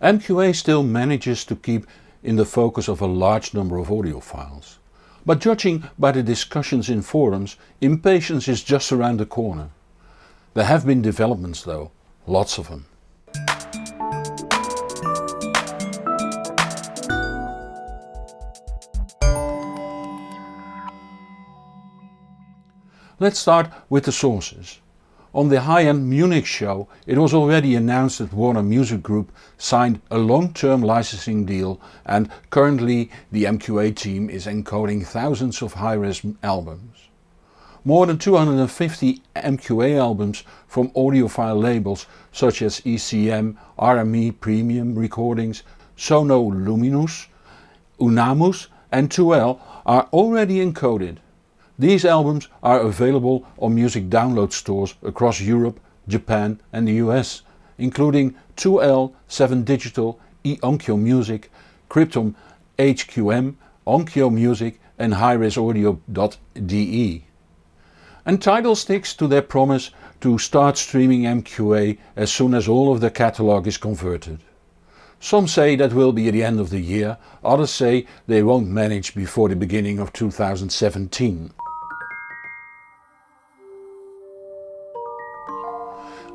MQA still manages to keep in the focus of a large number of audiophiles. But judging by the discussions in forums, impatience is just around the corner. There have been developments though, lots of them. Let's start with the sources. On the high-end Munich show it was already announced that Warner Music Group signed a long-term licensing deal and currently the MQA team is encoding thousands of high-res albums. More than 250 MQA albums from audiophile labels such as ECM, RME Premium Recordings, Sono Luminus, Unamas and 2L are already encoded. These albums are available on music download stores across Europe, Japan and the US, including 2L, 7 Digital, eOnkyo Music, Kripton HQM, Onkyo Music and HighResAudio.de. And Tidal sticks to their promise to start streaming MQA as soon as all of their catalogue is converted. Some say that will be at the end of the year, others say they won't manage before the beginning of 2017.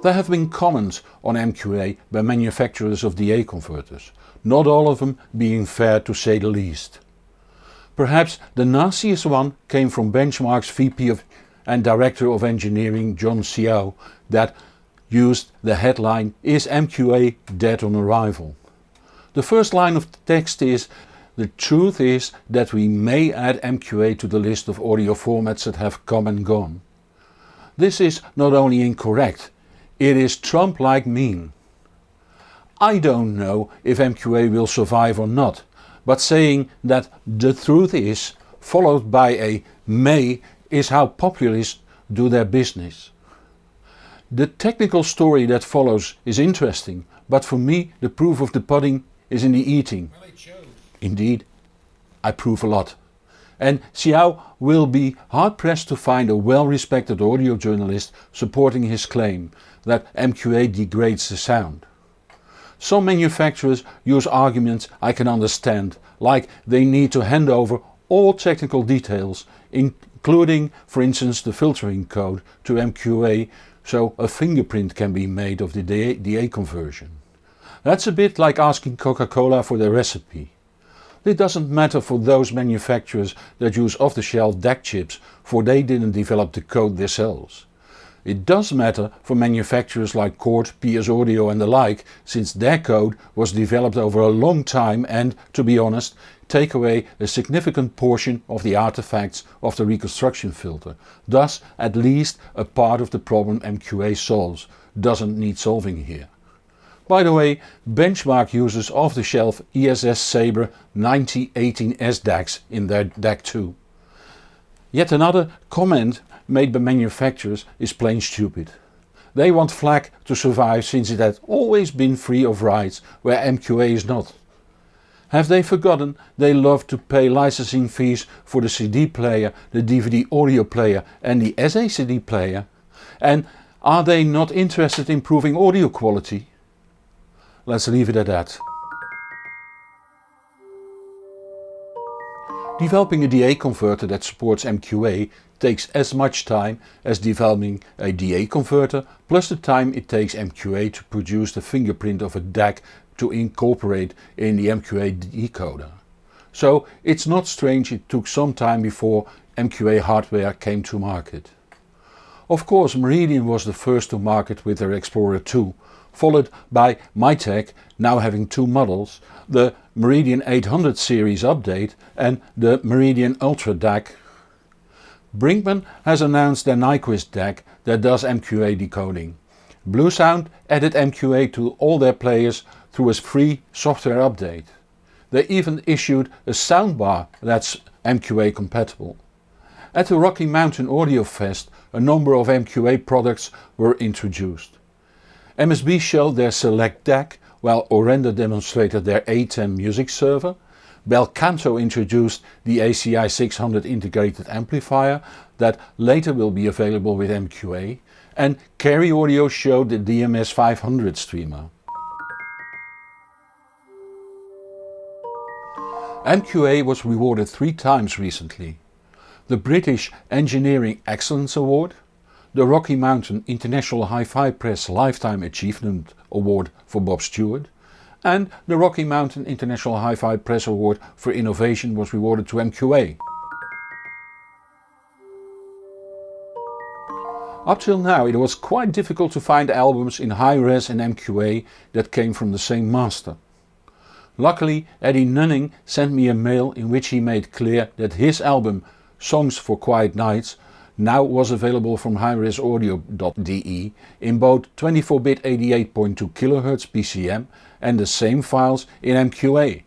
There have been comments on MQA by manufacturers of DA converters, not all of them being fair to say the least. Perhaps the nastiest one came from Benchmark's VP of and Director of Engineering John Siau that used the headline Is MQA dead on arrival? The first line of text is the truth is that we may add MQA to the list of audio formats that have come and gone. This is not only incorrect, it is Trump-like mean. I don't know if MQA will survive or not, but saying that the truth is followed by a may is how populists do their business. The technical story that follows is interesting, but for me the proof of the pudding is in the eating. Indeed, I prove a lot. And Siau will be hard pressed to find a well respected audio journalist supporting his claim that MQA degrades the sound. Some manufacturers use arguments I can understand, like they need to hand over all technical details, including for instance the filtering code to MQA so a fingerprint can be made of the DA conversion. That's a bit like asking Coca-Cola for their recipe. It doesn't matter for those manufacturers that use off-the-shelf DAC chips for they didn't develop the code themselves. It does matter for manufacturers like Chord, PS Audio and the like since their code was developed over a long time and, to be honest, take away a significant portion of the artifacts of the reconstruction filter, thus at least a part of the problem MQA solves, doesn't need solving here. By the way, Benchmark uses off-the-shelf ESS Sabre 9018S DACs in their DAC 2. Yet another comment made by manufacturers is plain stupid. They want FLAC to survive since it had always been free of rights where MQA is not. Have they forgotten they love to pay licensing fees for the CD player, the DVD audio player and the SACD player? And are they not interested in improving audio quality? Let's leave it at that. Developing a DA converter that supports MQA takes as much time as developing a DA converter plus the time it takes MQA to produce the fingerprint of a DAC to incorporate in the MQA decoder. So it's not strange it took some time before MQA hardware came to market. Of course Meridian was the first to market with their Explorer 2 followed by Mytek now having two models, the Meridian 800 series update and the Meridian Ultra DAC. Brinkmann has announced their Nyquist DAC that does MQA decoding. Bluesound added MQA to all their players through a free software update. They even issued a soundbar that's MQA compatible. At the Rocky Mountain Audio Fest a number of MQA products were introduced. MSB showed their Select DAC while Aurender demonstrated their ATEM music server. Bel Canto introduced the ACI 600 integrated amplifier that later will be available with MQA and Cary Audio showed the DMS 500 streamer. MQA was rewarded three times recently. The British Engineering Excellence Award, the Rocky Mountain International Hi-Fi Press Lifetime Achievement Award for Bob Stuart and the Rocky Mountain International Hi-Fi Press Award for Innovation was rewarded to MQA. Up till now it was quite difficult to find albums in Hi-Res and MQA that came from the same master. Luckily Eddie Nunning sent me a mail in which he made clear that his album Songs for Quiet Nights now was available from highresaudio.de in both 24-bit 88.2 kHz PCM and the same files in MQA.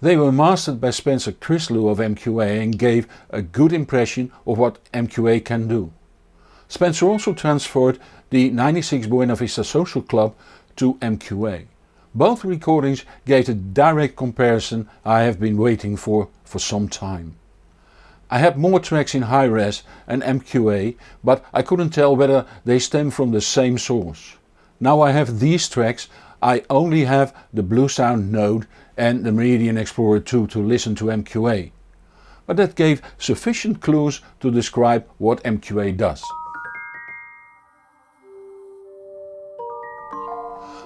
They were mastered by Spencer Chrislu of MQA and gave a good impression of what MQA can do. Spencer also transferred the 96 Buena Vista Social Club to MQA. Both recordings gave the direct comparison I have been waiting for for some time. I had more tracks in Hi-Res and MQA but I couldn't tell whether they stem from the same source. Now I have these tracks I only have the Bluesound Node and the Meridian Explorer 2 to listen to MQA. But that gave sufficient clues to describe what MQA does.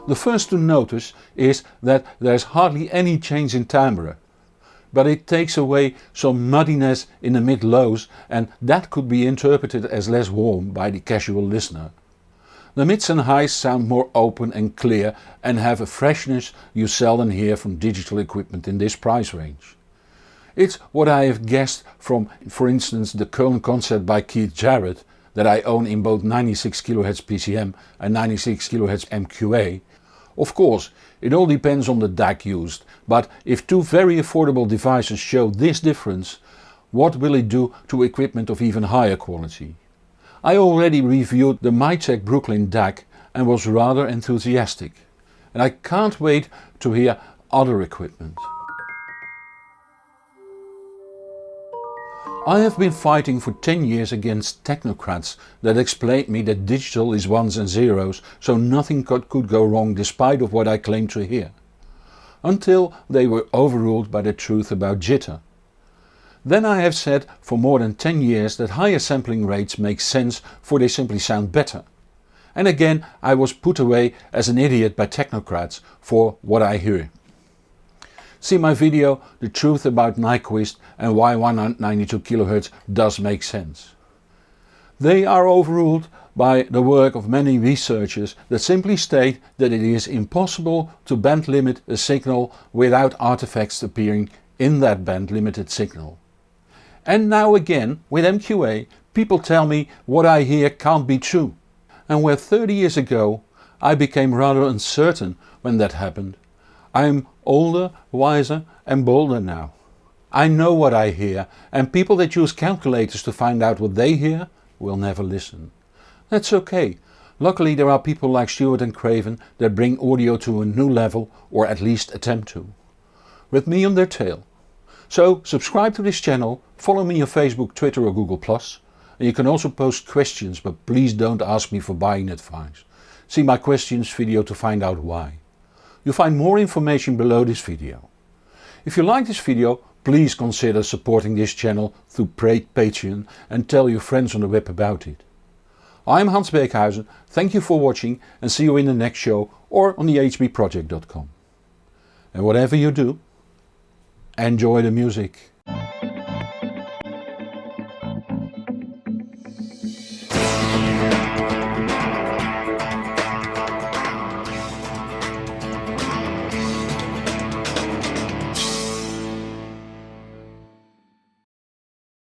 The first to notice is that there is hardly any change in timbre. But it takes away some muddiness in the mid-lows and that could be interpreted as less warm by the casual listener. The mids and highs sound more open and clear and have a freshness you seldom hear from digital equipment in this price range. It's what I have guessed from for instance the Köln concert by Keith Jarrett that I own in both 96 kHz PCM and 96 kHz MQA of course, it all depends on the DAC used, but if two very affordable devices show this difference, what will it do to equipment of even higher quality? I already reviewed the Mytek Brooklyn DAC and was rather enthusiastic. And I can't wait to hear other equipment. I have been fighting for 10 years against technocrats that explained me that digital is ones and zeros so nothing could, go wrong despite of what I claim to hear. Until they were overruled by the truth about jitter. Then I have said for more than 10 years that higher sampling rates make sense for they simply sound better. And again I was put away as an idiot by technocrats for what I hear. See my video The Truth About Nyquist and why 192 kHz does make sense. They are overruled by the work of many researchers that simply state that it is impossible to band limit a signal without artifacts appearing in that band limited signal. And now again with MQA people tell me what I hear can't be true. And where 30 years ago I became rather uncertain when that happened, I am older, wiser and bolder now. I know what I hear and people that use calculators to find out what they hear will never listen. That's okay. Luckily there are people like Stuart and Craven that bring audio to a new level or at least attempt to. With me on their tail. So subscribe to this channel, follow me on Facebook, Twitter or Google+, and you can also post questions but please don't ask me for buying advice. See my questions video to find out why. You'll find more information below this video. If you like this video please consider supporting this channel through Patreon and tell your friends on the web about it. I'm Hans Beekhuyzen, thank you for watching and see you in the next show or on the hbproject.com. And whatever you do, enjoy the music.